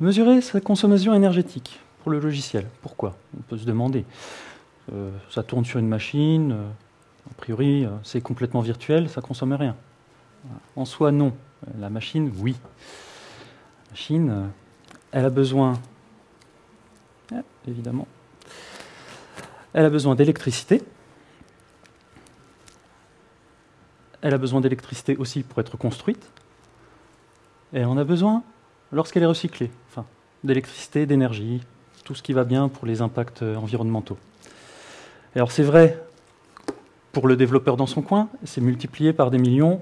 Mesurer sa consommation énergétique pour le logiciel. Pourquoi? On peut se demander. Euh, ça tourne sur une machine, euh, a priori euh, c'est complètement virtuel, ça consomme rien. En soi, non. La machine, oui. La machine, elle a besoin, évidemment, elle a besoin d'électricité. Elle a besoin d'électricité aussi pour être construite. Et en a besoin lorsqu'elle est recyclée. Enfin, d'électricité, d'énergie, tout ce qui va bien pour les impacts environnementaux. alors c'est vrai pour le développeur dans son coin, c'est multiplié par des millions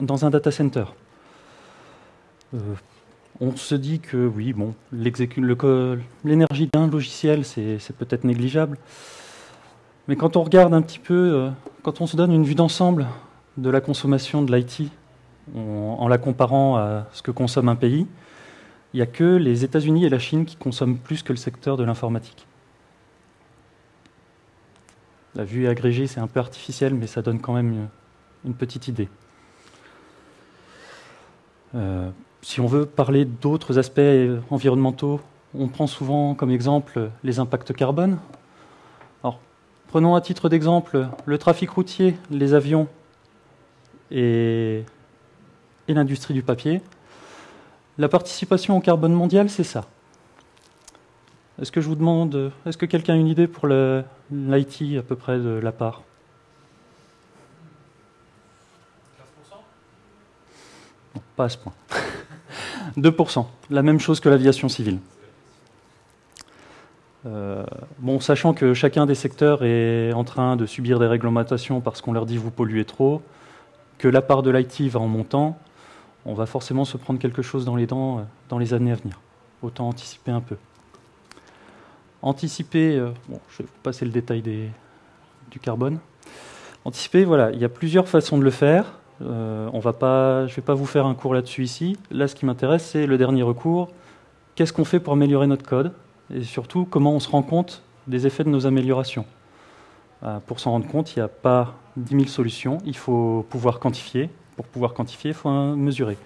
dans un data center. Euh, on se dit que oui, bon, l'énergie d'un logiciel, c'est peut-être négligeable. Mais quand on regarde un petit peu, euh, quand on se donne une vue d'ensemble de la consommation de l'IT, en, la comparant à ce que consomme un pays, il n'y a que les États-Unis et la Chine qui consomment plus que le secteur de l'informatique. La vue agrégée, c'est un peu artificiel, mais ça donne quand même une, petite idée. Euh, si on veut parler d'autres aspects environnementaux, on prend souvent comme exemple les impacts carbone. Alors, prenons à titre d'exemple le trafic routier, les avions et, et l'industrie du papier. La participation au carbone mondial, c'est ça. Est-ce que je vous demande, est-ce que quelqu'un a une idée pour l'IT à peu près de la part? 15% Pas à ce point. 2%, la même chose que l'aviation civile. Euh, bon, sachant que chacun des secteurs est en train de subir des réglementations parce qu'on leur dit vous polluez trop, que la part de l'IT va en montant, on va forcément se prendre quelque chose dans les dents euh, dans les années à venir. Autant anticiper un peu. Anticiper, euh, je vais vous passer le détail du carbone. Anticiper, voilà, il y a plusieurs façons de le faire. Euh, on va pas, je ne vais pas vous faire un cours là-dessus ici. Là, ce qui m'intéresse, c'est le dernier recours. Qu'est-ce qu'on fait pour améliorer notre code Et surtout, comment on se rend compte des effets de nos améliorations? Pour s'en rendre compte, il n'y a pas 10 000 solutions. Il faut pouvoir quantifier. Pour pouvoir quantifier, il faut mesurer.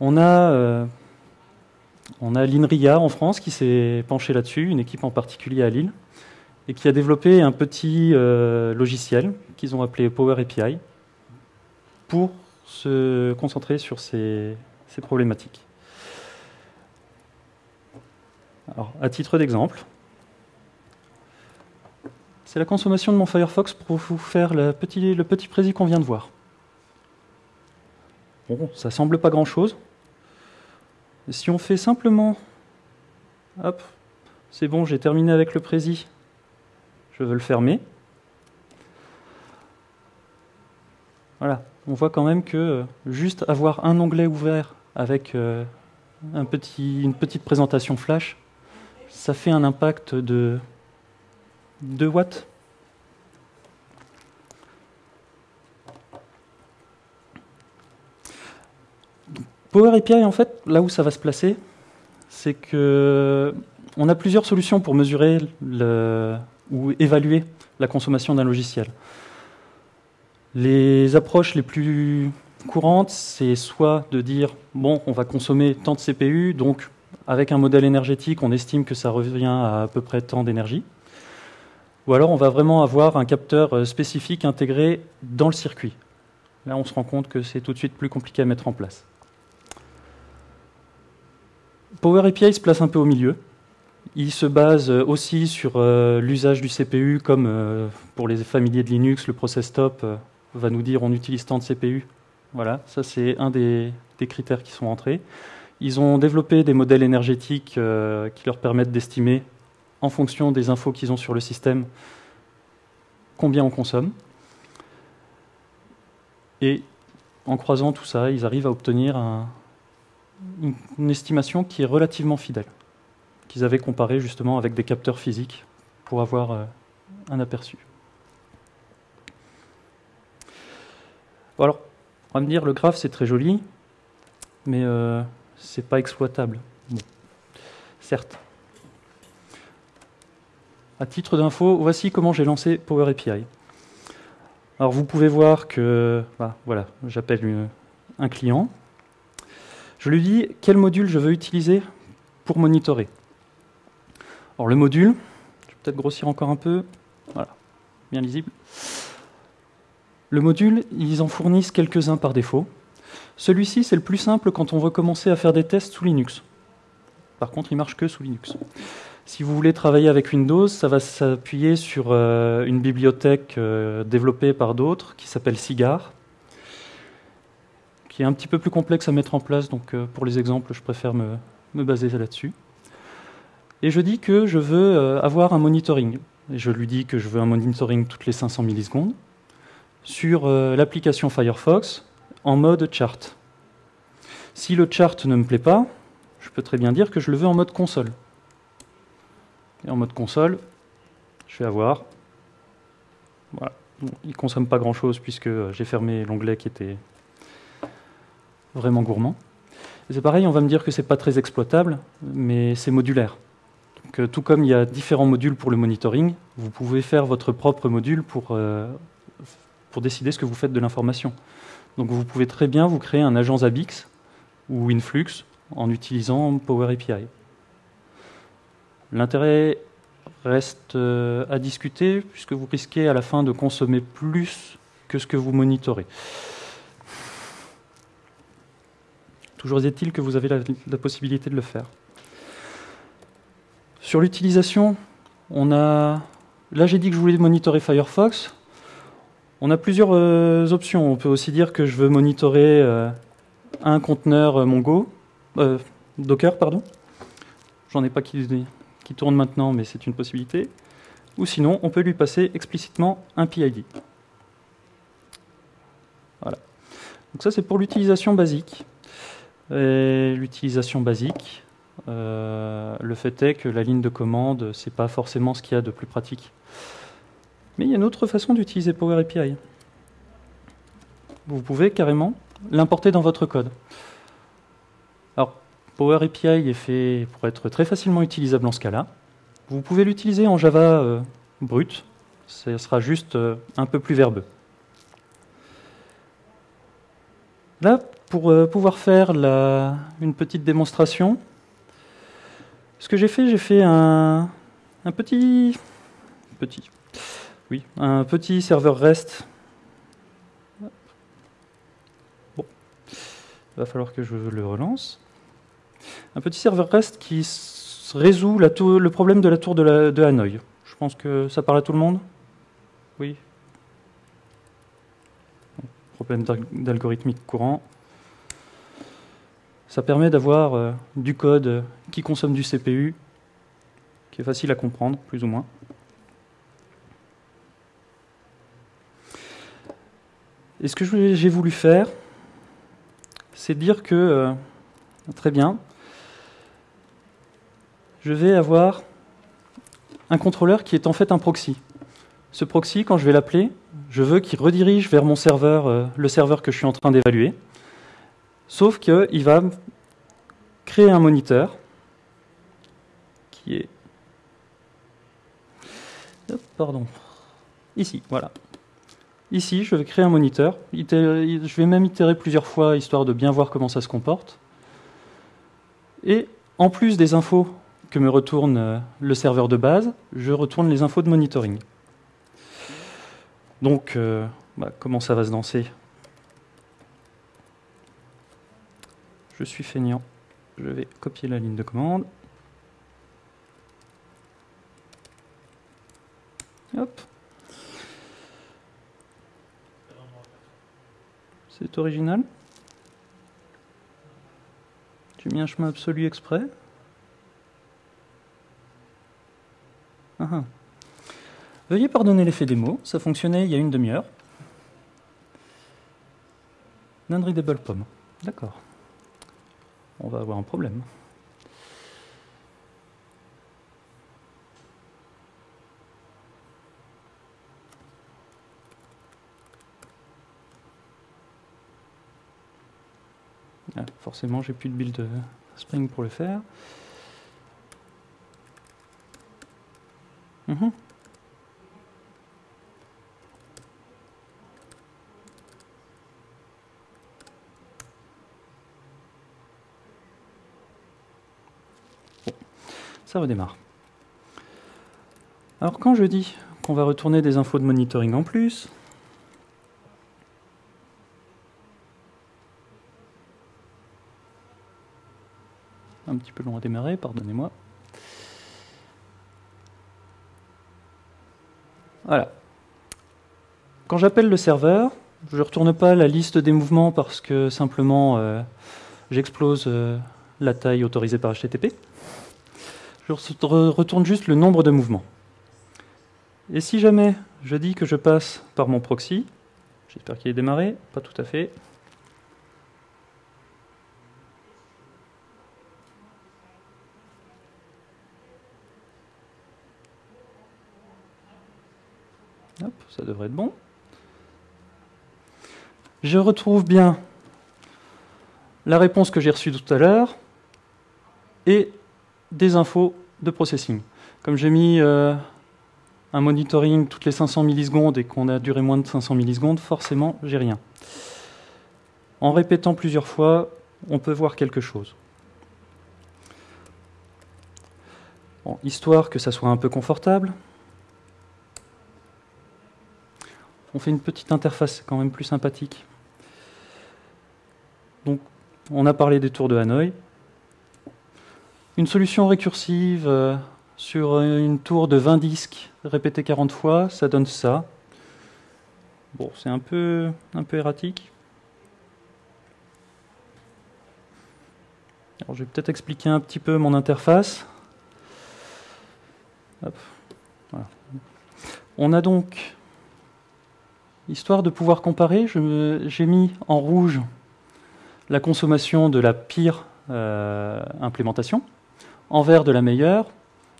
On a, euh, on a l'INRIA en France qui s'est penché là-dessus, une équipe en particulier à Lille, et qui a développé un petit logiciel qu'ils ont appelé Power API, pour se concentrer sur ces, problématiques. Alors, à titre d'exemple, c'est la consommation de mon Firefox pour vous faire le petit, le petit qu'on vient de voir. Bon, ça semble pas grand-chose. Si on fait simplement... Hop, c'est bon, j'ai terminé avec le précis. Je veux le fermer. Voilà, on voit quand même que euh, juste avoir un onglet ouvert avec euh, un petit, une petite présentation flash, ça fait un impact de 2 watts. Power API, en fait, là où ça va se placer, c'est que on a plusieurs solutions pour mesurer ou évaluer la consommation d'un logiciel. Les approches les plus courantes, c'est soit de dire bon, on va consommer tant de CPU, donc avec un modèle énergétique, on estime que ça revient à à peu près tant d'énergie. Ou alors on va vraiment avoir un capteur euh, spécifique intégré dans le circuit. Là, on se rend compte que c'est tout de suite plus compliqué à mettre en place. Power API se place un peu au milieu. Il se base euh, aussi sur euh, l'usage du CPU, comme pour les familiers de Linux, le process stop va nous dire on utilise tant de CPU. Voilà, ça c'est un des, critères qui sont entrés. Ils ont développé des modèles énergétiques qui leur permettent d'estimer, en fonction des infos qu'ils ont sur le système, combien on consomme. Et en croisant tout ça, ils arrivent à obtenir une, estimation qui est relativement fidèle, qu'ils avaient comparé justement avec des capteurs physiques pour avoir euh, un aperçu. alors, on va me dire, le graphe, c'est très joli, mais euh, c'est pas exploitable. Certes. À titre d'info, voici comment j'ai lancé Power API. Alors vous pouvez voir que, bah, voilà, j'appelle un client. Je lui dis quel module je veux utiliser pour monitorer? Alors le module, je vais peut-être grossir encore un peu, voilà, bien lisible. Le module, ils en fournissent quelques-uns par défaut. Celui-ci, c'est le plus simple quand on veut commencer à faire des tests sous Linux. Par contre, il marche que sous Linux. Si vous voulez travailler avec Windows, ça va s'appuyer sur euh, une bibliothèque euh, développée par d'autres qui s'appelle Cigar, qui est un petit peu plus complexe à mettre en place. Donc, euh, pour les exemples, je préfère me, me baser là-dessus. Et je dis que je veux avoir un monitoring. Et je lui dis que je veux un monitoring toutes les 500 millisecondes sur l'application Firefox en mode chart. Si le chart ne me plaît pas, je peux très bien dire que je le veux en mode console. Et en mode console, je vais avoir... Voilà. il ne consomme pas grand-chose puisque j'ai fermé l'onglet qui était vraiment gourmand. C'est pareil, on va me dire que ce n'est pas très exploitable, mais c'est modulaire. Euh, tout comme il y a différents modules pour le monitoring, vous pouvez faire votre propre module pour, euh, pour décider ce que vous faites de l'information. Donc vous pouvez très bien vous créer un agent Zabbix ou Influx en utilisant Power API. L'intérêt reste euh, à discuter puisque vous risquez à la fin de consommer plus que ce que vous monitorez. Toujours est-il que vous avez la, possibilité de le faire. Sur l'utilisation, on a. Là, j'ai dit que je voulais monitorer Firefox. On a plusieurs euh, options. On peut aussi dire que je veux monitorer euh, un conteneur Mongo, Docker, pardon. J'en ai pas qui, qui tourne maintenant, mais c'est une possibilité. Ou sinon, on peut lui passer explicitement un PID. Voilà. Donc ça, c'est pour l'utilisation basique. L'utilisation basique, euh, le fait est que la ligne de commande, c'est pas forcément ce qu'il y a de plus pratique. Mais il y a une autre façon d'utiliser Power API. Vous pouvez carrément l'importer dans votre code. Power API est fait pour être très facilement utilisable en Scala. Vous pouvez l'utiliser en Java euh, brut, ce sera juste euh, un peu plus verbeux. Là, pour euh, pouvoir faire une petite démonstration, ce que j'ai fait, j'ai fait un, petit, petit serveur REST. Bon, il va falloir que je le relance un petit serveur REST qui résout le problème de la tour de, de, Hanoï. Je pense que ça parle à tout le monde? Oui Problème d'algorithmique courant. Ça permet d'avoir euh, du code qui consomme du CPU, qui est facile à comprendre, plus ou moins. Et ce que j'ai voulu faire, c'est dire que, euh, très bien, je vais avoir un contrôleur qui est en fait un proxy. Ce proxy, quand je vais l'appeler, je veux qu'il redirige vers mon serveur, euh, le serveur que je suis en train d'évaluer. Sauf qu'il va créer un moniteur qui est... pardon. Ici, voilà. Ici, je vais créer un moniteur. Je vais même itérer plusieurs fois, histoire de bien voir comment ça se comporte. Et en plus des infos me retourne euh, le serveur de base, je retourne les infos de monitoring. Donc, euh, bah, comment ça va se danser? Je suis feignant. Je vais copier la ligne de commande. C'est original. J'ai mis un chemin absolu exprès. Veuillez pardonner l'effet des mots, ça fonctionnait il y a une demi-heure. Non-readable pomme. D'accord. On va avoir un problème. Ah, forcément, j'ai plus de build Spring pour le faire. Mhm. ça redémarre. Alors quand je dis qu'on va retourner des infos de monitoring en plus, un petit peu long à démarrer, pardonnez-moi. Voilà. Quand j'appelle le serveur, je ne retourne pas la liste des mouvements parce que simplement euh, j'explose euh, la taille autorisée par HTTP. Je retourne juste le nombre de mouvements. Et si jamais je dis que je passe par mon proxy, j'espère qu'il est démarré, pas tout à fait. Hop, ça devrait être bon. Je retrouve bien la réponse que j'ai reçue tout à l'heure et des infos de processing. Comme j'ai mis euh, un monitoring toutes les 500 millisecondes et qu'on a duré moins de 500 millisecondes, forcément, j'ai rien. En répétant plusieurs fois, on peut voir quelque chose. histoire que ça soit un peu confortable, on fait une petite interface quand même plus sympathique. Donc, on a parlé des tours de Hanoï. Une solution récursive euh, sur une tour de 20 disques répété 40 fois, ça donne ça. Bon, c'est un peu, un peu erratique. Alors, je vais peut-être expliquer un petit peu mon interface. On a donc, histoire de pouvoir comparer, j'ai mis en rouge la consommation de la pire euh, implémentation, en vert de la meilleure,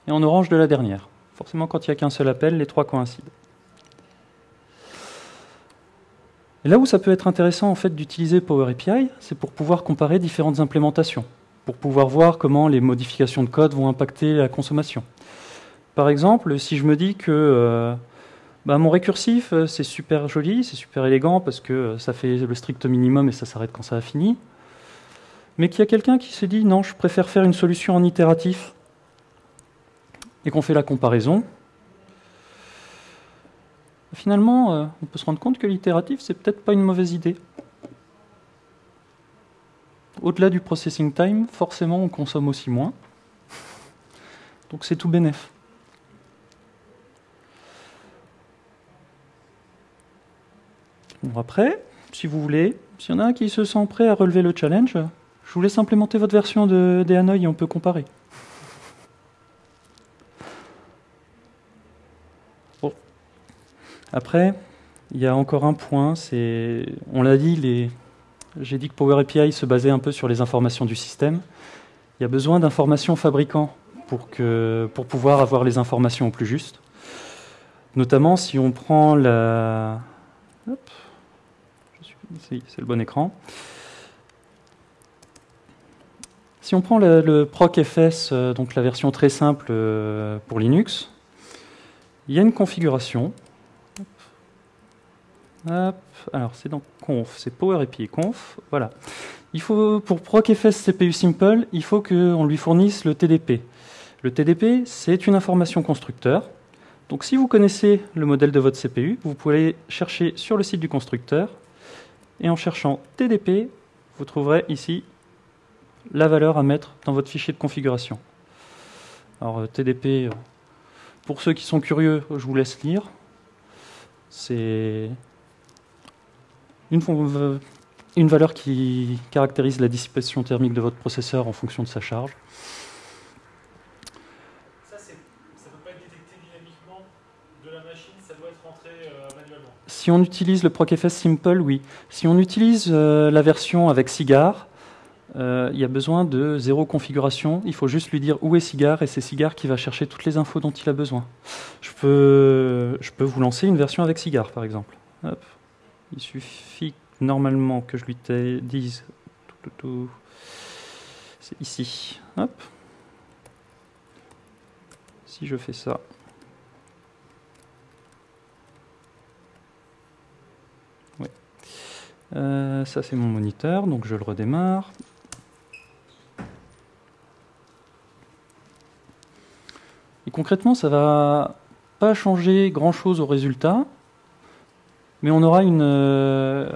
et en orange de la dernière. Forcément, quand il n'y a qu'un seul appel, les trois coïncident. Et là où ça peut être intéressant en fait d'utiliser Power API, c'est pour pouvoir comparer différentes implémentations, pour pouvoir voir comment les modifications de code vont impacter la consommation. Par exemple, si je me dis que euh, bah, mon récursif, euh, c'est super joli, c'est super élégant parce que euh, ça fait le strict minimum et ça s'arrête quand ça a fini, mais qu'il y a quelqu'un qui se dit non, je préfère faire une solution en itératif et qu'on fait la comparaison, finalement, euh, on peut se rendre compte que l'itératif, c'est peut-être pas une mauvaise idée. Au-delà du processing time, forcément, on consomme aussi moins. Donc c'est tout bénef. Bon, après, si vous voulez, s'il y en a un qui se sent prêt à relever le challenge, je vous laisse implémenter votre version de, des et on peut comparer. Après, il y a encore un point, c'est, on l'a dit, j'ai dit que Power API se basait un peu sur les informations du système. Il y a besoin d'informations fabricants pour, que, pour pouvoir avoir les informations au plus juste. Notamment si on prend la... c'est le bon écran. Si on prend le, procfs, euh, donc la version très simple euh, pour Linux, il y a une configuration c'est dans conf, conf, voilà. Il faut, pour procfs CPU simple, il faut qu'on lui fournisse le TDP. Le TDP, c'est une information constructeur. Donc si vous connaissez le modèle de votre CPU, vous pouvez aller chercher sur le site du constructeur, et en cherchant TDP, vous trouverez ici la valeur à mettre dans votre fichier de configuration. Alors euh, TDP, euh, pour ceux qui sont curieux, je vous laisse lire. C'est une, une valeur qui caractérise la dissipation thermique de votre processeur en fonction de sa charge. Ça, ça ne peut pas être détecté dynamiquement de la machine, ça doit être rentré euh, manuellement. Si on utilise le procfs simple, oui. Si on utilise euh, la version avec Cigar, euh, il y a besoin de zéro configuration. Il faut juste lui dire où est Cigar et c'est Cigar qui va chercher toutes les infos dont il a besoin. Je peux, je peux vous lancer une version avec Cigar, par exemple. Il suffit normalement que je lui dise c'est ici. Hop. Si je fais ça. Euh, ça c'est mon moniteur, donc je le redémarre. concrètement, ça va pas changer grand-chose au résultat, mais on aura, une, euh,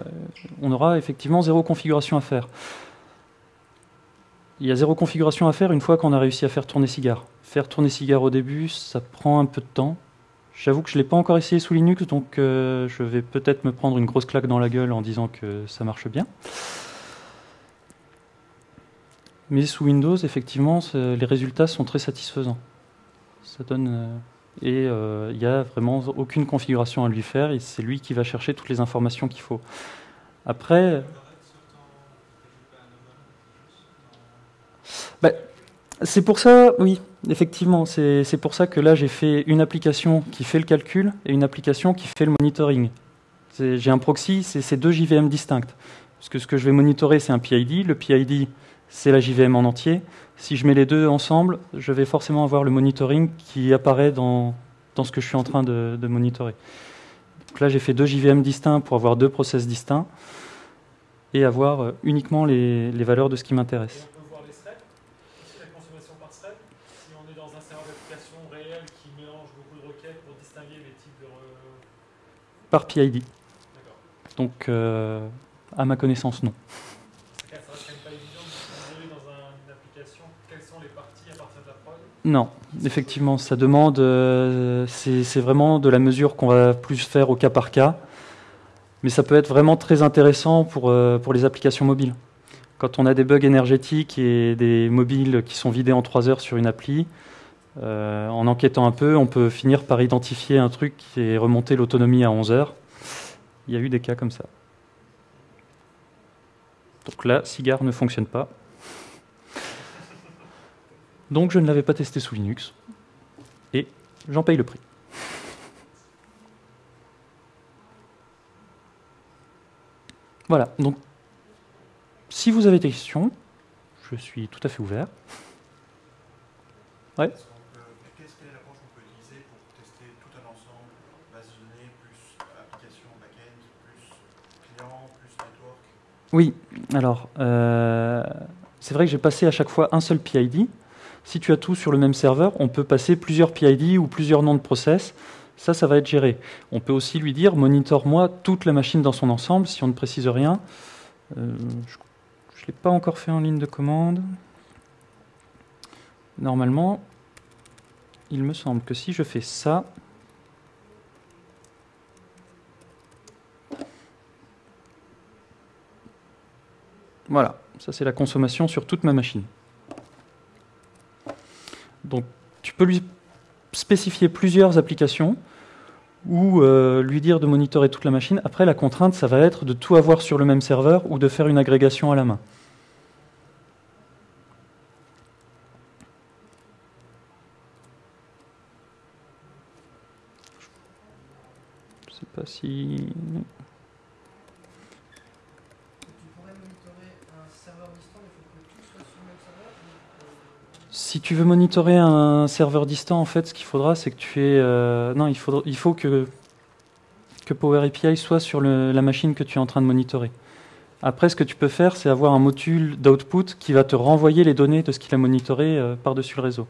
on aura effectivement zéro configuration à faire. Il y a zéro configuration à faire une fois qu'on a réussi à faire tourner cigare. Faire tourner cigare au début, ça prend un peu de temps. J'avoue que je ne l'ai pas encore essayé sous Linux, donc euh, je vais peut-être me prendre une grosse claque dans la gueule en disant que ça marche bien. Mais sous Windows, effectivement, les résultats sont très satisfaisants. Ça donne. Euh, et euh, il n'y a vraiment aucune configuration à lui faire, et c'est lui qui va chercher toutes les informations qu'il faut. Après. Bah, c'est pour ça, oui, effectivement, c'est pour ça que là j'ai fait une application qui fait le calcul et une application qui fait le monitoring. J'ai un proxy, c'est ces deux JVM distinctes. Parce que ce que je vais monitorer, c'est un PID. Le PID, c'est la JVM en entier. Si je mets les deux ensemble, je vais forcément avoir le monitoring qui apparaît dans, ce que je suis en train de, monitorer. Donc là, j'ai fait deux JVM distincts pour avoir deux process distincts et avoir euh, uniquement les valeurs de ce qui m'intéresse. on peut voir les threads, la consommation par thread. Si on est dans un serveur d'application réel qui mélange beaucoup de requêtes pour distinguer les types de... Par PID. Donc, euh, à ma connaissance, non. Non, effectivement, ça demande. Euh, c'est vraiment de la mesure qu'on va plus faire au cas par cas. Mais ça peut être vraiment très intéressant pour, euh, pour les applications mobiles. Quand on a des bugs énergétiques et des mobiles qui sont vidés en 3 heures sur une appli, euh, en enquêtant un peu, on peut finir par identifier un truc qui est remonté l'autonomie à 11 heures. Il y a eu des cas comme ça. Donc là, Cigar ne fonctionne pas. Donc je ne l'avais pas testé sous Linux. Et j'en paye le prix. Voilà, donc si vous avez des questions, je suis tout à fait ouvert. Ouais. Qu'est-ce que l'approche qu'on peut utiliser pour tester tout un ensemble, base de données, plus application back-end, plus client, plus network Oui, alors, euh, c'est vrai que j'ai passé à chaque fois un seul PID. Si tu as tout sur le même serveur, on peut passer plusieurs PID ou plusieurs noms de process. Ça, ça va être géré. On peut aussi lui dire monitor-moi toute la machine dans son ensemble si on ne précise rien. Euh, je ne l'ai pas encore fait en ligne de commande. Normalement, il me semble que si je fais ça, voilà, ça c'est la consommation sur toute ma machine. Donc tu peux lui spécifier plusieurs applications ou euh, lui dire de monitorer toute la machine. Après, la contrainte, ça va être de tout avoir sur le même serveur ou de faire une agrégation à la main. Je sais pas si... Si tu veux monitorer un serveur distant, en fait, ce qu'il faudra, c'est que tu aies. Euh, non, il, il faut que, que Power API soit sur la machine que tu es en train de monitorer. Après, ce que tu peux faire, c'est avoir un module d'output qui va te renvoyer les données de ce qu'il a monitoré euh, par-dessus le réseau.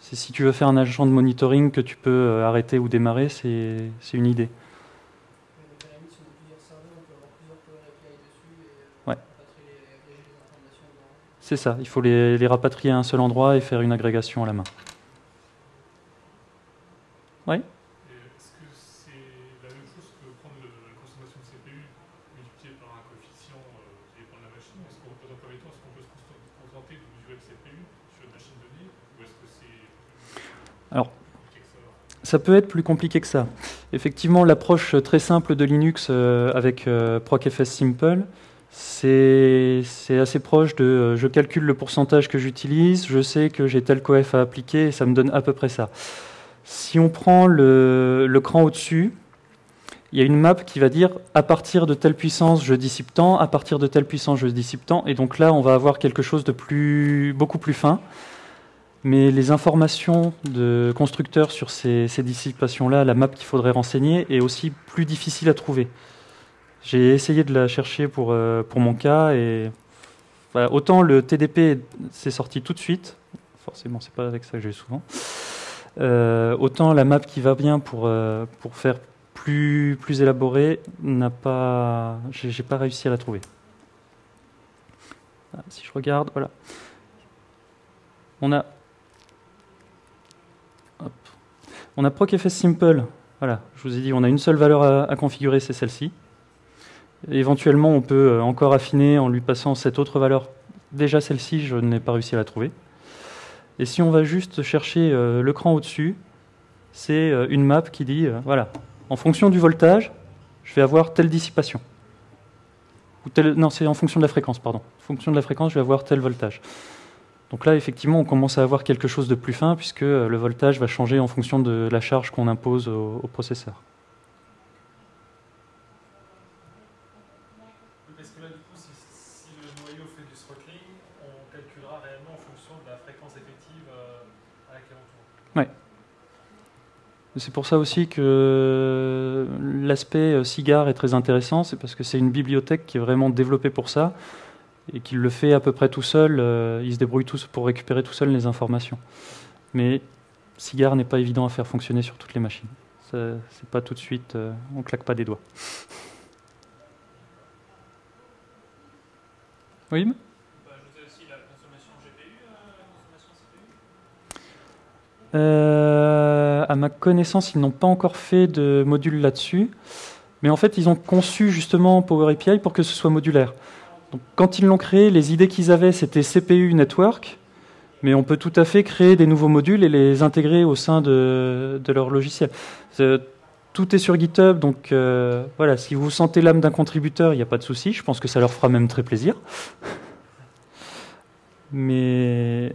Si tu veux faire un agent de monitoring que tu peux euh, arrêter ou démarrer, c'est une idée. C'est ça, il faut les, rapatrier à un seul endroit et faire une agrégation à la main. Oui Est-ce que c'est la même chose que prendre la consommation de CPU multipliée par un coefficient euh, qui dépend de la machine? Est-ce qu'on peut, dans est-ce qu'on peut se contenter de mesurer le CPU sur une machine donnée Ou est-ce que c'est Alors, ça? peut être plus compliqué que ça. Effectivement, l'approche très simple de Linux euh, avec euh, ProcFS Simple, c'est assez proche de euh, je calcule le pourcentage que j'utilise, je sais que j'ai tel coef à appliquer et ça me donne à peu près ça. Si on prend le, cran au-dessus, il y a une map qui va dire à partir de telle puissance je dissipe tant, à partir de telle puissance je dissipe tant, et donc là on va avoir quelque chose de plus, beaucoup plus fin. Mais les informations de constructeurs sur ces, ces dissipations-là, la map qu'il faudrait renseigner, est aussi plus difficile à trouver. J'ai essayé de la chercher pour, euh, pour mon cas et autant le TDP s'est sorti tout de suite, forcément c'est pas avec ça que j'ai souvent, Euh, autant la map qui va bien pour, euh, pour faire plus, plus élaboré, n'a pas, j'ai pas réussi à la trouver. Ah, si je regarde, voilà. On a, on a procfs simple. Voilà, je vous ai dit, on a une seule valeur à, configurer, c'est celle-ci. Éventuellement, on peut euh, encore affiner en lui passant cette autre valeur. Déjà, celle-ci, je n'ai pas réussi à la trouver. Et si on va juste chercher euh, le cran au-dessus, c'est euh, une map qui dit, voilà, en fonction du voltage, je vais avoir telle dissipation. Non, c'est en fonction de la fréquence, pardon. En fonction de la fréquence, je vais avoir tel voltage. Donc là, effectivement, on commence à avoir quelque chose de plus fin, puisque le voltage va changer en fonction de la charge qu'on impose au, processeur. Parce que là, du coup, si, le noyau fait du throttling, on calculera réellement en fonction de la fréquence effective euh. Oui. C'est pour ça aussi que l'aspect euh, est très intéressant, c'est parce que c'est une bibliothèque qui est vraiment développée pour ça et qu'il le fait à peu près tout seul. Euh, il se débrouille tous pour récupérer tout seul les informations. Mais SIGAR n'est pas évident à faire fonctionner sur toutes les machines. C'est pas tout de suite, on claque pas des doigts. Oui Euh, à ma connaissance, ils n'ont pas encore fait de module là-dessus. Mais en fait, ils ont conçu justement Power API pour que ce soit modulaire. Donc, quand ils l'ont créé, les idées qu'ils avaient, c'était CPU Network. Mais on peut tout à fait créer des nouveaux modules et les intégrer au sein de, leur logiciel. Tout est sur GitHub, donc euh, voilà, si vous sentez l'âme d'un contributeur, il n'y a pas de souci. Je pense que ça leur fera même très plaisir. Mais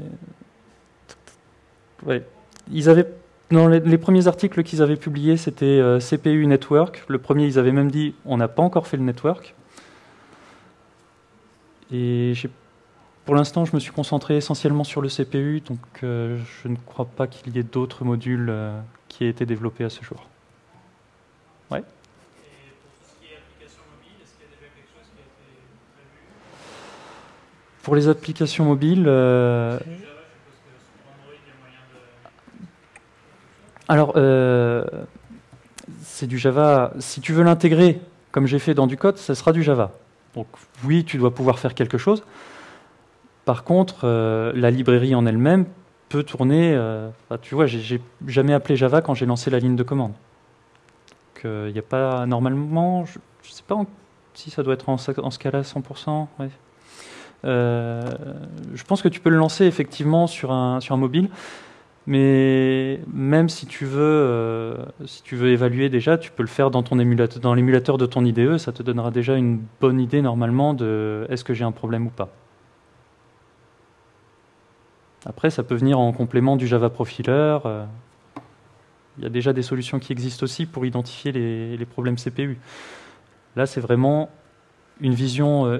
ouais ils avaient, dans les, premiers articles qu'ils avaient publiés, c'était euh, CPU Network. Le premier, ils avaient même dit on n'a pas encore fait le network. Et pour l'instant, je me suis concentré essentiellement sur le CPU, donc euh, je ne crois pas qu'il y ait d'autres modules euh, qui aient été développés à ce jour. Ouais. Pour est applications mobiles, qu'il y a déjà quelque chose qui a été prévu Pour les applications mobiles. Alors, euh, c'est du Java. Si tu veux l'intégrer, comme j'ai fait dans du code, ça sera du Java. Donc oui, tu dois pouvoir faire quelque chose. Par contre, euh, la librairie en elle-même peut tourner. Euh, tu vois, j'ai jamais appelé Java quand j'ai lancé la ligne de commande. Il n'y a pas normalement, je ne sais pas si ça doit être en, ce cas-là 100%. je pense que tu peux le lancer effectivement sur un, sur un mobile. Mais même si tu veux, euh, si tu veux évaluer déjà, tu peux le faire dans ton émulateur, dans l'émulateur de ton IDE. Ça te donnera déjà une bonne idée normalement de est-ce que j'ai un problème ou pas. Après, ça peut venir en complément du Java Profiler. Euh. Il y a déjà des solutions qui existent aussi pour identifier les, problèmes CPU. Là, c'est vraiment une vision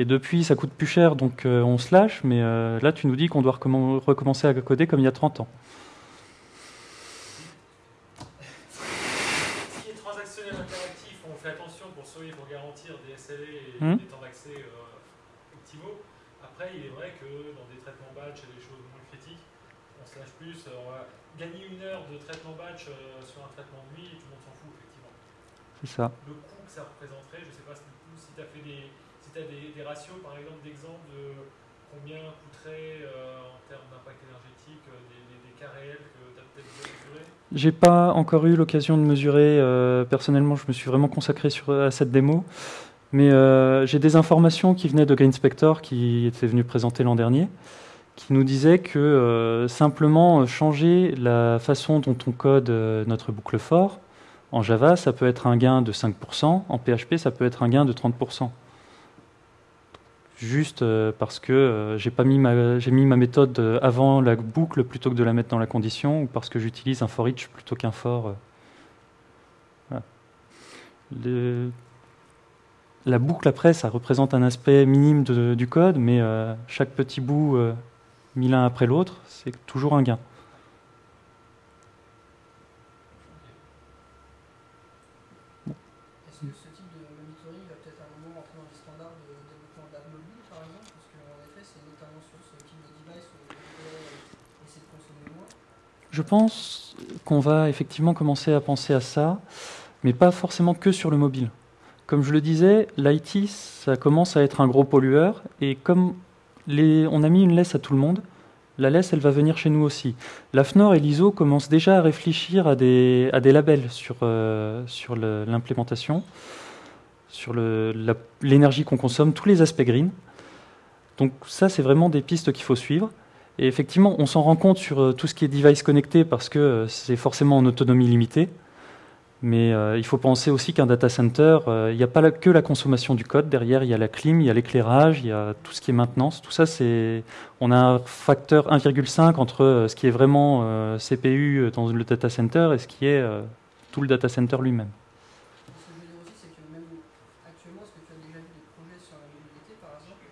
et depuis ça coûte plus cher, donc on se lâche, mais là tu nous dis qu'on doit recommencer à coder comme il y a 30 ans. Si les transactionnels interactifs, on fait attention pour sauver, pour garantir des SLA et hmm. des temps d'accès optimaux. Après, il est vrai que dans des traitements batch et des choses moins critiques, on se lâche plus. Euh, on va gagner une heure de traitement batch euh, sur un traitement de nuit, tout le monde s'en fout, effectivement. C'est ça. Le coût que ça représenterait, je ne sais pas si, tu as fait des, si as des, ratios, par exemple, d'exemple de combien coûterait euh, en termes d'impact énergétique des, cas réels que tu as peut-être mesurés J'ai pas encore eu l'occasion de mesurer. personnellement, je me suis vraiment consacré à cette démo. Mais euh, j'ai des informations qui venaient de Green Spector, qui était venu présenter l'an dernier, qui nous disait que euh, simplement changer la façon dont on code euh, notre boucle fort, en Java, ça peut être un gain de 5%, en PHP, ça peut être un gain de 30%. Juste euh, parce que euh, j'ai mis ma, méthode euh, avant la boucle plutôt que de la mettre dans la condition, ou parce que j'utilise un for each plutôt qu'un for. la boucle après, ça représente un aspect minime du code, mais chaque petit bout mis l'un après l'autre, c'est toujours un gain. Est-ce que ce type de monitoring va peut-être à un moment rentrer dans les standards de développement d'app mobile, par exemple Parce qu'en effet, c'est notamment sur ce type de device où on pourrait essayer de consommer moins. Je pense qu'on va effectivement commencer à penser à ça, mais pas forcément que sur le mobile. Comme je le disais, l'IT, ça commence à être un gros pollueur, et comme on a mis une laisse à tout le monde, la laisse, elle va venir chez nous aussi. L'AFNOR et l'ISO commencent déjà à réfléchir à des, labels sur, euh, sur l'implémentation, sur la- l'énergie qu'on consomme, tous les aspects green. Donc ça, c'est vraiment des pistes qu'il faut suivre. Et effectivement, on s'en rend compte sur euh, tout ce qui est device connecté parce que euh, c'est forcément en autonomie limitée. Mais euh, il faut penser aussi qu'un data center, il n'y a pas que la consommation du code. Derrière, il y a la clim, il y a l'éclairage, il y a tout ce qui est maintenance. Tout ça, c'est. On a un facteur 1,5 entre ce qui est vraiment CPU dans le data center et ce qui est tout le data center lui-même. Ce que je veux dire aussi, c'est que même actuellement, est-ce que tu as déjà vu des projets sur la mobilité, par exemple,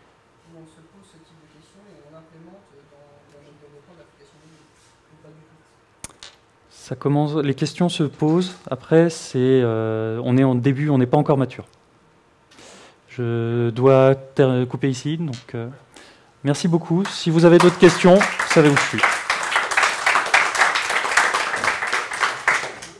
où on se pose ce type de questions et on l'implémente dans, dans notre développement d'applications mobiles Ou pas du tout Les questions se posent. Après, c'est, euh, on est en début, on n'est pas encore mature. Je dois couper ici. Donc, euh, merci beaucoup. Si vous avez d'autres questions, vous savez où je suis.